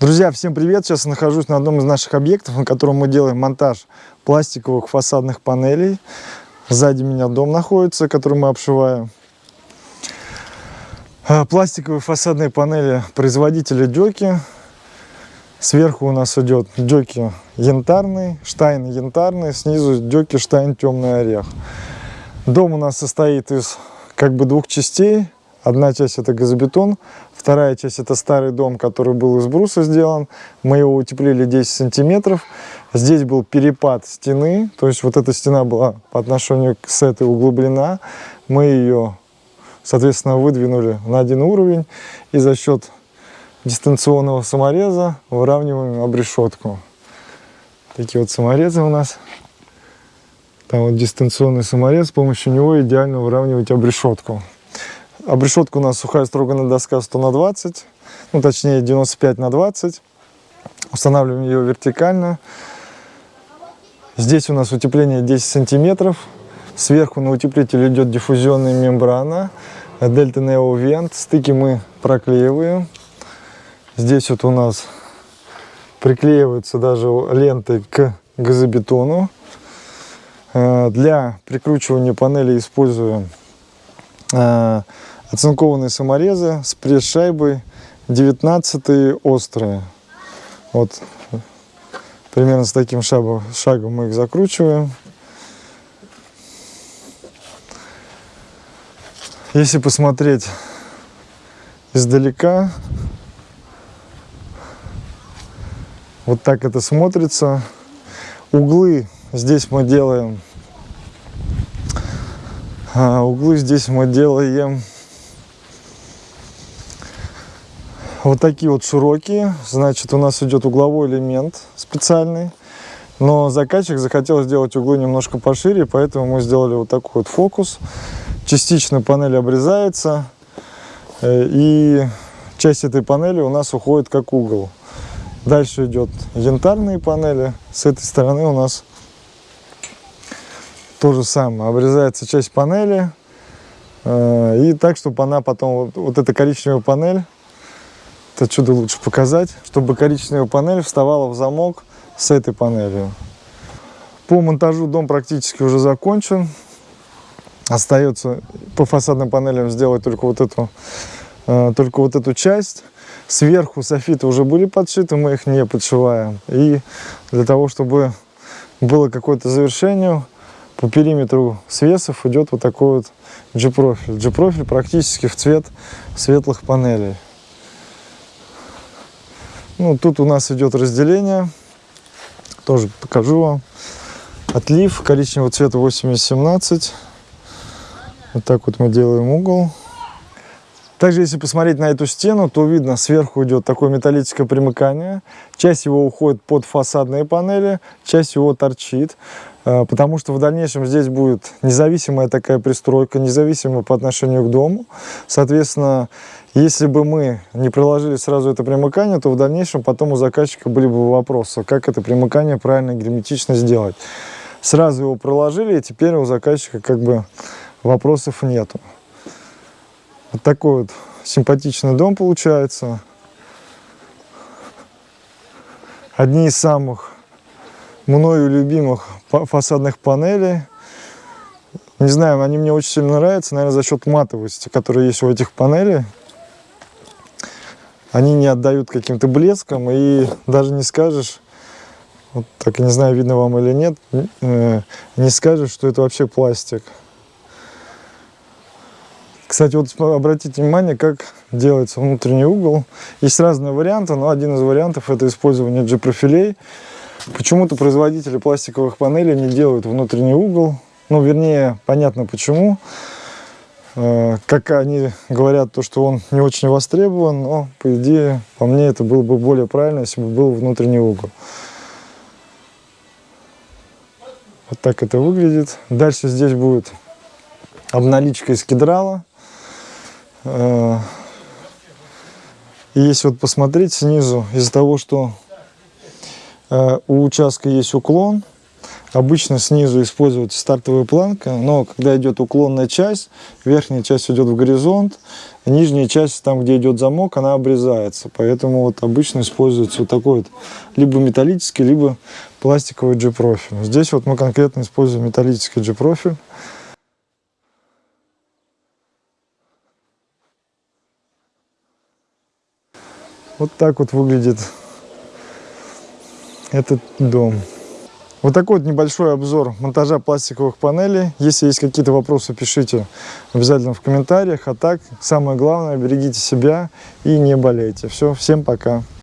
Друзья, всем привет! Сейчас нахожусь на одном из наших объектов, на котором мы делаем монтаж пластиковых фасадных панелей. Сзади меня дом находится, который мы обшиваем. А, пластиковые фасадные панели производителя Дёки. Сверху у нас идет Дёки янтарный, Штайн янтарный, снизу Дёки Штайн темный орех. Дом у нас состоит из как бы двух частей. Одна часть это газобетон, вторая часть это старый дом, который был из бруса сделан. Мы его утеплили 10 сантиметров. Здесь был перепад стены, то есть вот эта стена была по отношению с этой углублена. Мы ее, соответственно, выдвинули на один уровень и за счет дистанционного самореза выравниваем обрешетку. Такие вот саморезы у нас. Там вот дистанционный саморез, с помощью него идеально выравнивать обрешетку. Обрешетка у нас сухая строганная доска 100 на 20, ну точнее 95 на 20. Устанавливаем ее вертикально. Здесь у нас утепление 10 сантиметров. Сверху на утеплитель идет диффузионная мембрана. Delta Neo Vent. Стыки мы проклеиваем. Здесь вот у нас приклеиваются даже ленты к газобетону. Э, для прикручивания панели используем э, Оцинкованные саморезы с пресс-шайбой 19 острые. Вот примерно с таким шагом, шагом мы их закручиваем. Если посмотреть издалека, вот так это смотрится. Углы здесь мы делаем, а, углы здесь мы делаем Вот такие вот широкие. Значит, у нас идет угловой элемент специальный. Но заказчик захотел сделать углы немножко пошире, поэтому мы сделали вот такой вот фокус. Частично панель обрезается, э, и часть этой панели у нас уходит как угол. Дальше идет янтарные панели. С этой стороны у нас то же самое. Обрезается часть панели, э, и так, чтобы она потом, вот, вот эта коричневая панель, это чудо лучше показать, чтобы коричневая панель вставала в замок с этой панелью. По монтажу дом практически уже закончен. Остается по фасадным панелям сделать только вот эту, э, только вот эту часть. Сверху софиты уже были подшиты, мы их не подшиваем. И для того, чтобы было какое-то завершение, по периметру свесов идет вот такой вот G-профиль. G-профиль практически в цвет светлых панелей. Ну, тут у нас идет разделение. Тоже покажу вам. Отлив коричневого цвета 8017. Вот так вот мы делаем угол. Также, если посмотреть на эту стену, то видно, сверху идет такое металлическое примыкание. Часть его уходит под фасадные панели, часть его торчит. Э, потому что в дальнейшем здесь будет независимая такая пристройка, независимая по отношению к дому. Соответственно, если бы мы не приложили сразу это примыкание, то в дальнейшем потом у заказчика были бы вопросы, как это примыкание правильно герметично сделать. Сразу его проложили, и теперь у заказчика как бы вопросов нету. Вот такой вот симпатичный дом получается. Одни из самых мною любимых фасадных панелей. Не знаю, они мне очень сильно нравятся, наверное, за счет матовости, которая есть у этих панелей. Они не отдают каким-то блеском, и даже не скажешь, вот так, не знаю, видно вам или нет, э, не скажешь, что это вообще пластик. Кстати, вот обратите внимание, как делается внутренний угол. Есть разные варианты, но один из вариантов это использование G-профилей. Почему-то производители пластиковых панелей не делают внутренний угол. Ну, вернее, понятно почему. Э, как они говорят, то, что он не очень востребован, но, по идее, по мне, это было бы более правильно, если бы был внутренний угол. Вот так это выглядит. Дальше здесь будет обналичка из кедрала. Э, и если вот посмотреть снизу, из-за того, что Э, у участка есть уклон, Обычно снизу используется стартовая планка, но когда идет уклонная часть, верхняя часть идет в горизонт, нижняя часть, там где идет замок, она обрезается. Поэтому вот обычно используется вот такой вот либо металлический, либо пластиковый G-профиль. Здесь вот мы конкретно используем металлический G-профиль. Вот так вот выглядит этот дом. Вот такой вот небольшой обзор монтажа пластиковых панелей. Если есть какие-то вопросы, пишите обязательно в комментариях. А так, самое главное, берегите себя и не болейте. Все, всем пока.